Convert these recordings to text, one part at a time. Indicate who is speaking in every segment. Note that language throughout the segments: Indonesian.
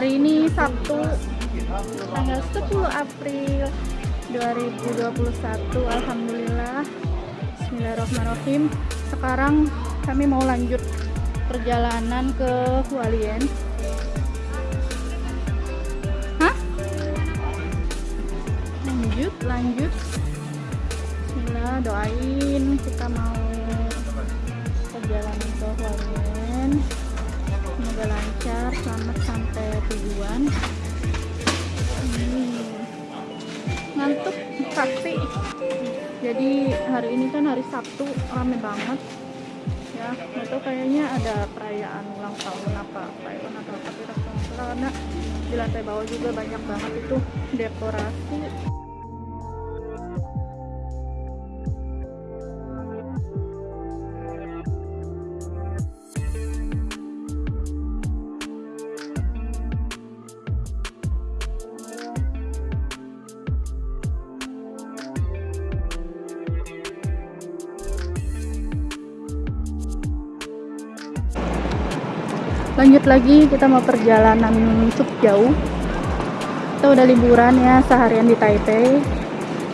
Speaker 1: Hari ini Sabtu tanggal 10 April 2021 Alhamdulillah. Bismillahirrahmanirrahim. Sekarang kami mau lanjut perjalanan ke Hualien. Hah? lanjut lanjut. Bismillah doain kita mau perjalanan ke Hualien semoga lancar selamat sampai tujuan. Hmm, ngantuk pasti jadi hari ini kan hari Sabtu rame banget. Ya itu kayaknya ada perayaan ulang tahun apa perayaan atau apa tahu. karena di lantai bawah juga banyak banget itu dekorasi lanjut lagi kita mau perjalanan cukup jauh. Kita udah liburan ya seharian di Taipei.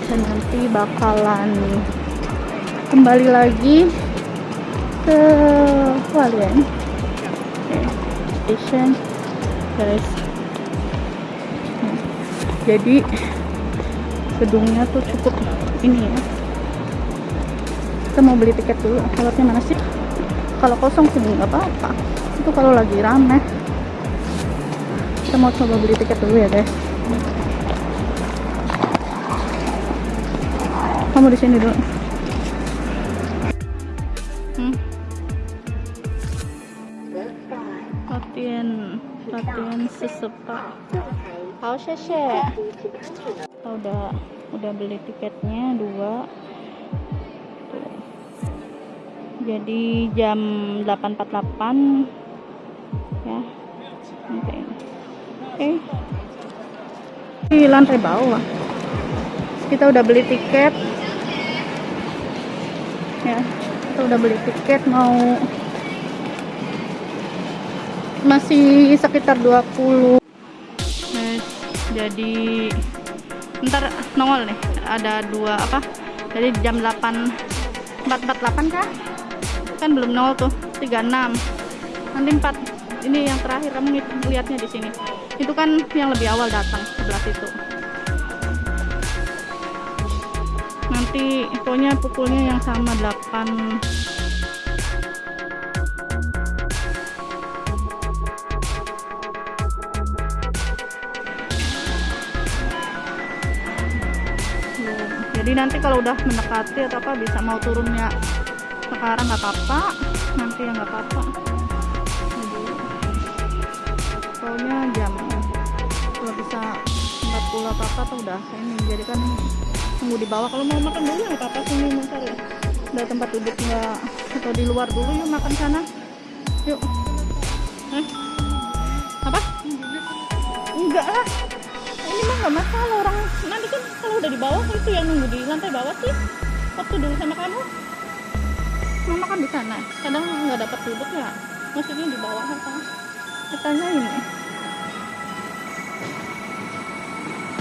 Speaker 1: Dan nanti bakalan kembali lagi ke Hualien. Station. Guys. Jadi gedungnya tuh cukup ini ya. Kita mau beli tiket dulu. Lewatnya mana sih? Kalau kosong sih nggak apa-apa itu kalau lagi rame. Kita mau coba beli tiket dulu ya guys kamu di sini dulu. Hmm. latihan latihan sesepa. Hao sheshe. Oh, udah udah beli tiketnya dua. Tuh. jadi jam 8.48 ya oke oke di lantai bawah. Kita udah beli tiket. Ya kita udah beli tiket mau masih sekitar 20 Guys, jadi ntar nongol nih ada dua apa? Jadi jam 8 448 kah? Kan belum nol tuh 36 nanti 4 ini yang terakhir kamu lihatnya di sini. Itu kan yang lebih awal datang sebelah situ. Nanti pokoknya pukulnya yang sama 8 Belum. jadi nanti kalau udah mendekati atau apa bisa mau turunnya sekarang nggak apa-apa. Nanti ya nggak apa-apa pokoknya jam kalau bisa 40 apa apa tuh udah ini jadi kan tunggu di bawah. Kalau mau makan dulu nggak apa-apa ini bentar ya. Udah tempat duduk nggak atau di luar dulu yuk makan sana. Yuk. Hah? apa? Enggak lah. Ini mah nggak masalah orang. Nanti kan kalau udah di bawah itu yang nunggu di lantai bawah sih waktu dulu sama kamu. Mau makan di sana? Kadang nggak dapat duduk ya? Maksudnya di bawah apa? Katanya ini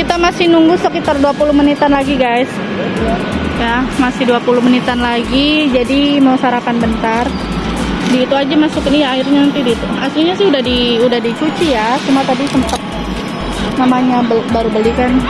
Speaker 1: Kita masih nunggu sekitar 20 menitan lagi, guys. Ya, masih 20 menitan lagi. Jadi mau sarapan bentar. Di itu aja masuk ini airnya nanti di itu. Aslinya sih udah di udah dicuci ya, cuma tadi sempat namanya baru beli kan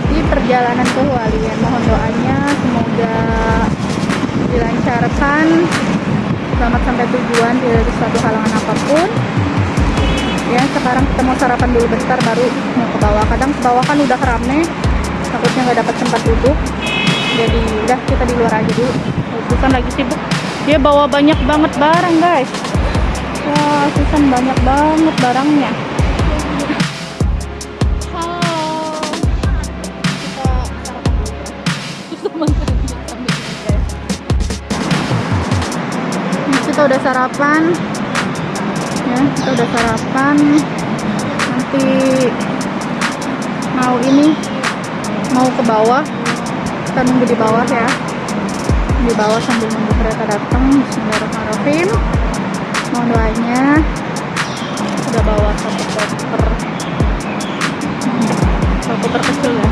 Speaker 1: perjalanan ke Hualien. Mohon doanya semoga dilancarkan. Selamat sampai tujuan ada suatu halangan apa pun. Ya sekarang kita mau sarapan dulu bentar baru mau ke bawah. Kadang ke bawah kan udah rame takutnya nggak dapat tempat duduk. Jadi udah kita di luar aja dulu. Susan lagi sibuk. Dia bawa banyak banget barang guys. Wah Susan banyak banget barangnya udah sarapan. Ya kita udah sarapan. Nanti mau ini mau ke bawah. Kita nunggu di bawah ya. Di bawah sambil nunggu kereta datang. Bismillahirrahmanirrahim. Mohon doanya. Udah bawa satu koper. Satu koper kecil ya.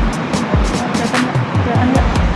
Speaker 1: Kelihatan nggak? Kelihatan nggak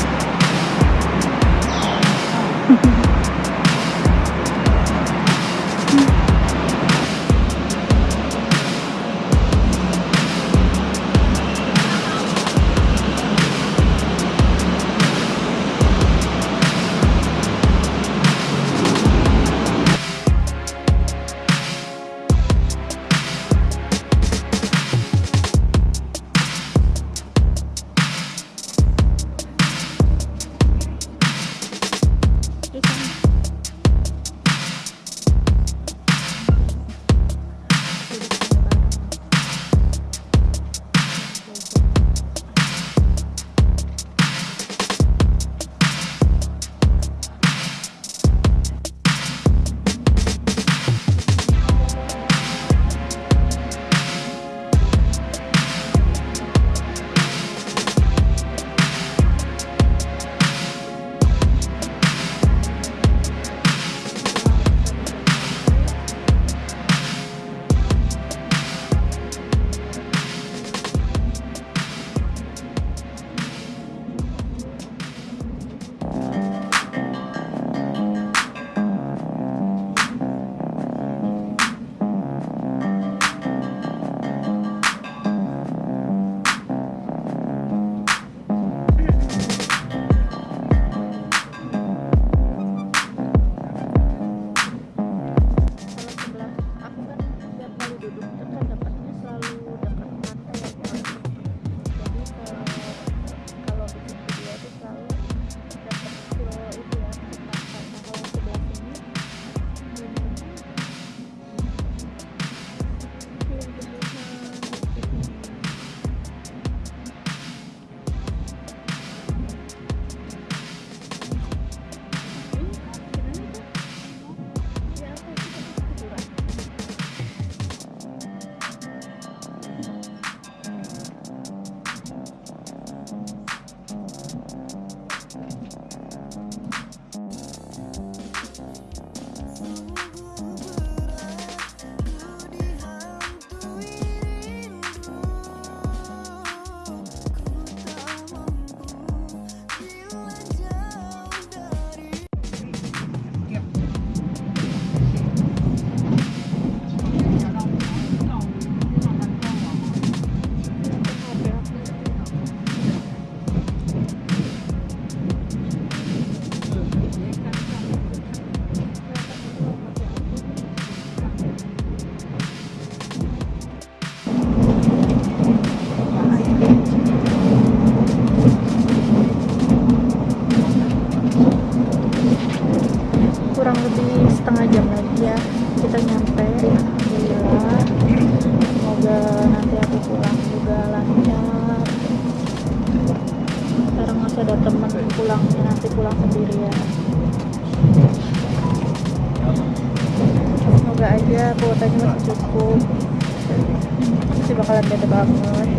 Speaker 1: sendirian semoga aja kuotanya masih cukup. Pasti bakalan beda banget